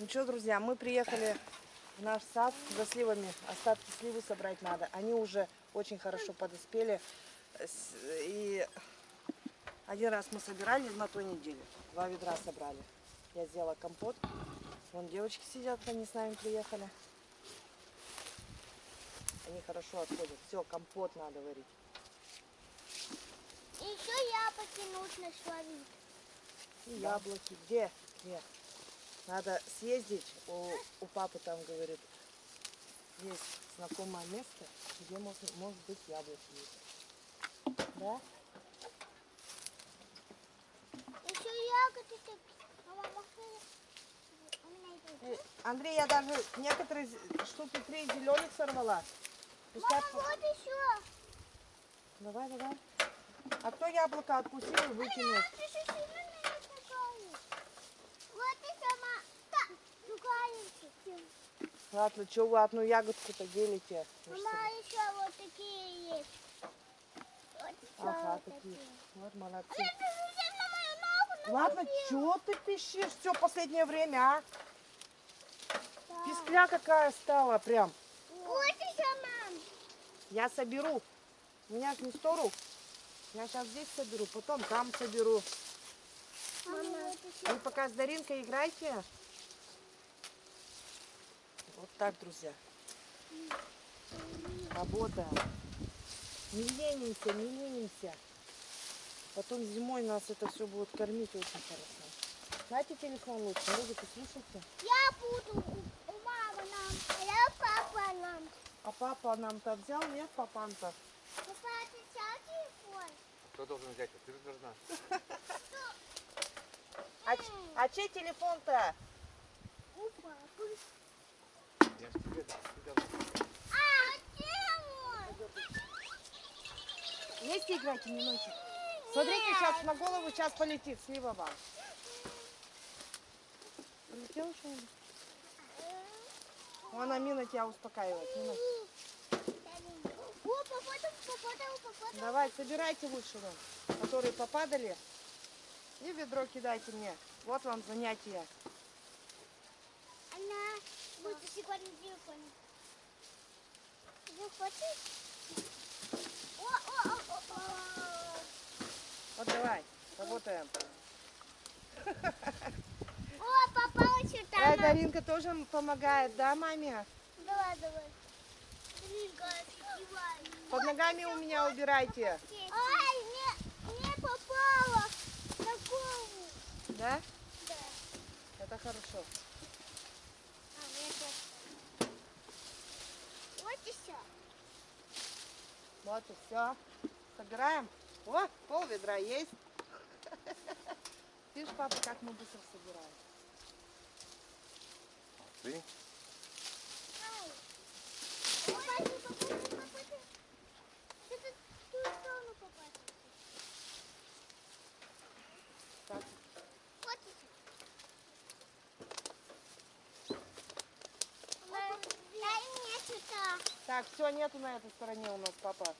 Ну что, друзья, мы приехали в наш сад за сливами. Остатки сливы собрать надо. Они уже очень хорошо подоспели. И один раз мы собирали на той неделе. Два ведра собрали. Я сделала компот. Вон девочки сидят, они с нами приехали. Они хорошо отходят. Все, компот надо варить. И еще яблоки нужно словить. И яблоки. Где? Где? Надо съездить. У, у папы там, говорит, есть знакомое место, где можно, может быть яблоки есть. Да? Еще ягоды такие. Э, Андрей, я даже некоторые штуки три зеленых сорвала. Пускай Мама, вот еще. Давай, давай. А кто яблоко откусил и выкинул? Ты же сильно меня такая. Вот и сама. Да, другая. Ладно, что вы одну ягодку-то делите? между Мама, собой? еще вот такие есть. Вот еще Ага, вот такие. такие. Вот молодцы. Же ногу Ладно, что ты пищишь все последнее время, а? Да. Пискля какая стала прям. Вот и сама. Я соберу. У меня ж не сто рук. Я сейчас здесь соберу, потом там соберу. Мама, еще. Вы пока с Даринкой играйте. Вот так, друзья. Работа. Не ленимся, не ленимся. Потом зимой нас это все будет кормить очень хорошо. Знаете телефон лучше? Музыку слушайте. Я буду мамы нам, а я папа нам. А папа нам-то взял, нет, папан-то? Папа, ты взял телефон? Кто должен взять? Ты должна. А, ч- а чей телефон-то? У папы. Вместе играйте немножечко. Смотрите, сейчас на голову сейчас полетит слива вам. Полетел что-нибудь? Вон Амина тебя успокаивает. Давай, собирайте лучше вон, которые попадали. И ведро кидайте мне. Вот вам занятие. Она будет сегодня телефон. Ты хочешь? О, о, о, о, о. Вот давай, работаем. О, попала сюда. Даринка тоже помогает, да, маме? Давай, давай. Под ногами у меня убирайте. Ай, не, не попала на голову. Да? Да. Это хорошо. А, мне тоже. Вот и все. Вот и все. Собираем. О, пол ведра есть. Видишь, папа, как мы быстро собираем. Ты? Ай. Попади, попади, попади. Ты тут в ту сторону попади. Так, Вот и все. Дай мне сюда. так, все, нету на этой стороне у нас, папа.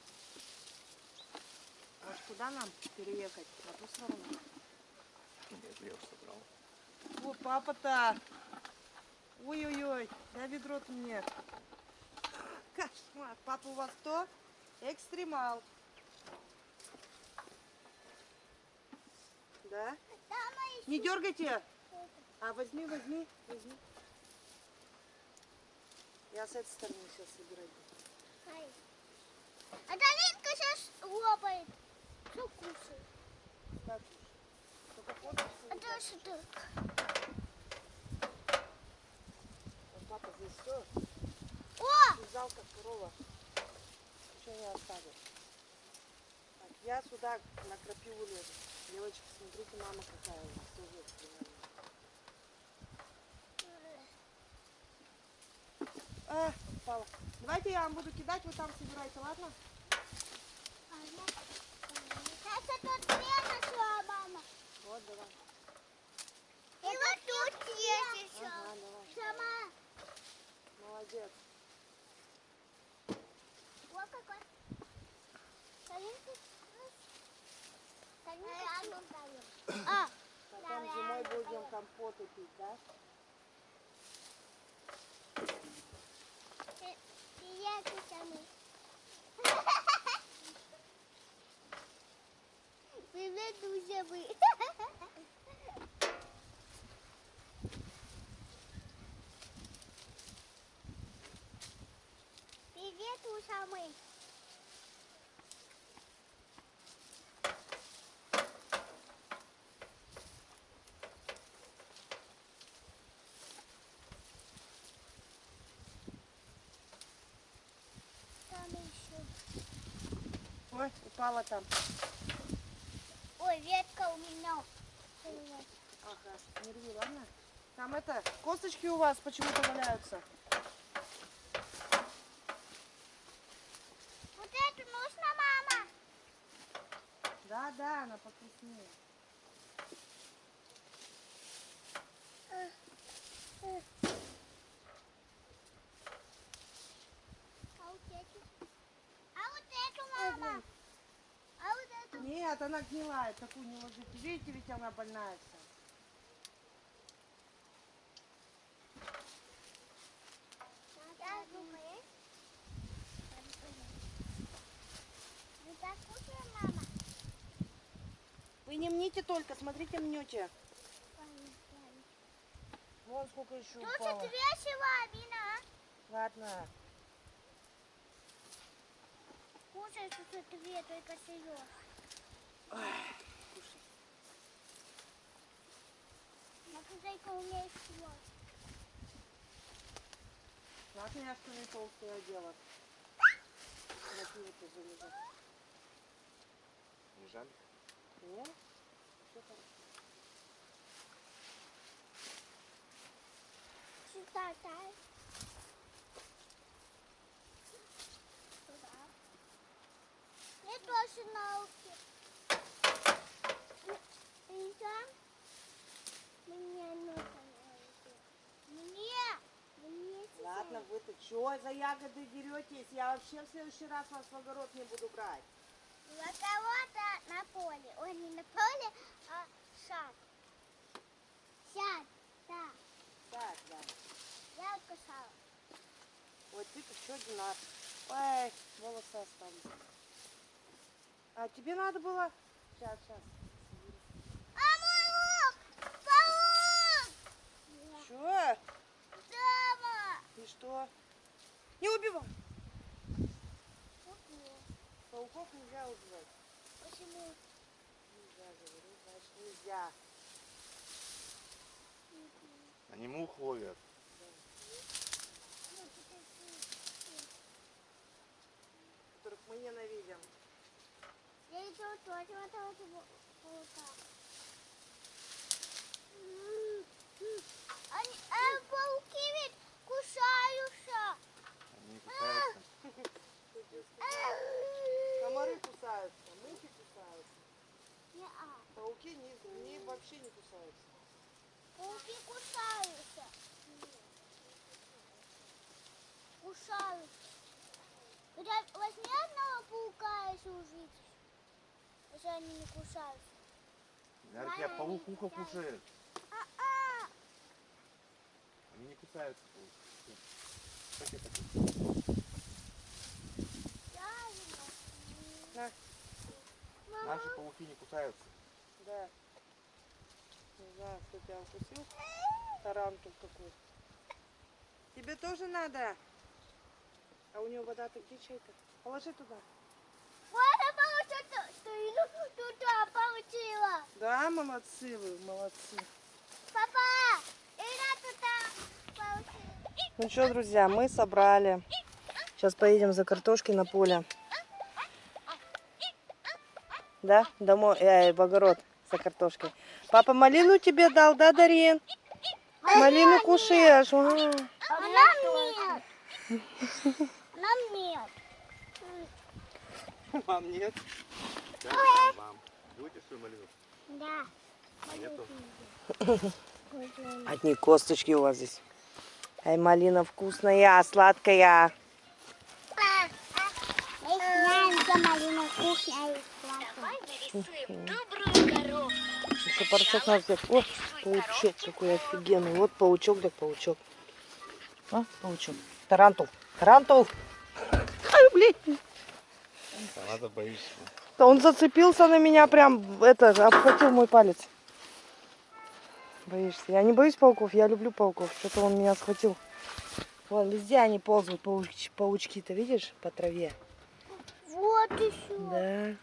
Может, куда нам переехать? На ту сторону? Нет, я уже собрал. О, папа-то. Ой-ой-ой, да ведро-то мне. Кошмар. Папа у вас кто? Экстремал. Да? Не дергайте. А возьми, возьми, возьми. Я с этой стороны сейчас собирать буду. А Даринка сейчас лопает. Что кушает? Так А то что? Вот папа здесь все. О! Связал как корова. Ничего не оставил. Так, я сюда на крапиву лезу. Девочки, смотрите, мама какая у нас тоже экстремальная. А, упала. Давайте я вам буду кидать, вы там собирайте, ладно? Сейчас это две нашла мама. Вот, давай. И вот тут есть еще. Ага, давай. Сама. Молодец. Вот какой. Тарелки. Тарелки. А, Потом зимой будем компоты пить, да? яйцами. Привет, друзья! Ой, упала там. Ой, ветка у меня. Ага, не рви, ладно? Там это, косточки у вас почему-то валяются. Вот эту нужно, мама. Да, да, она покрупнее. А вот эту? А вот эту, мама. А вот эту? Нет, она гнилая, такую не ложите. Видите, ведь она больная вся. Вы не мните только, смотрите, мнете. Вон сколько еще Тут упало. весело, Амина. Ладно. Кушай тут две, только серьез. Хозяйка умеет всего. Ладно, я что не толстое дело. Лежит. Не жаль? Нет? Всё хорошо. Сюда, дай. Туда. Мне тоже науки. И там мне нужно науки. Мне. Мне Ладно, вы что за ягоды деретесь? Я вообще в следующий раз вас в огород не буду брать. На кого-то на поле. Ой, не на поле, а сад. Сад, да. Так, да. Я кусала. Вот ты-то что, Динар? Ой, волосы остались. А тебе надо было... Сейчас, сейчас. А мой лук! Паук! Что? Дома! И что? Не убивай. Пауков нельзя убивать. Почему? Нельзя, говорю, значит нельзя. Они мух ловят. Которых мы ненавидим. Я иду тоже вот этого паука. Они, э, пауки ведь кусаются. Комары кусаются, мухи кусаются. Пауки не, не, вообще не кусаются. Пауки кусаются. Кусаются. Возьми одного паука и служить, если они не кусаются. Наверное, тебя паук ухо кушает. А-а! Они не кусаются. пауки. Как это? Правильно. На, Мама, Наши пауки не кусаются. да. Не знаю, кто тебя укусил. Тарантул какой. Тебе тоже надо? А у него вода-то где чай-то? Положи туда. вот я получила, что иду туда получила. Да, молодцы вы, молодцы. Папа, иду туда получила. Ну что, друзья, мы собрали. Сейчас поедем за картошкой на поле. Да, домой, э, в огород за картошкой. Папа малину тебе дал, да, Дарин? Малину кушаешь. А. А нам нет. Нам нет. Мам, нет. Да, мам. Будете свою малину? Да. Нету. Одни косточки у вас здесь. Ай, малина вкусная, сладкая. Мы знаем, где малина кухня и сладкая. Топорчок надо взять. О, паучок какой офигенный. Вот паучок, так паучок. А, паучок. Тарантул. Тарантул. Ай, блядь. Надо боишься. Да он зацепился на меня прям, это, обхватил мой палец. Боишься? Я не боюсь пауков, я люблю пауков. Что-то он меня схватил. Вон, везде они ползают, пауч- паучки-то, видишь, по траве. Вот еще. Да.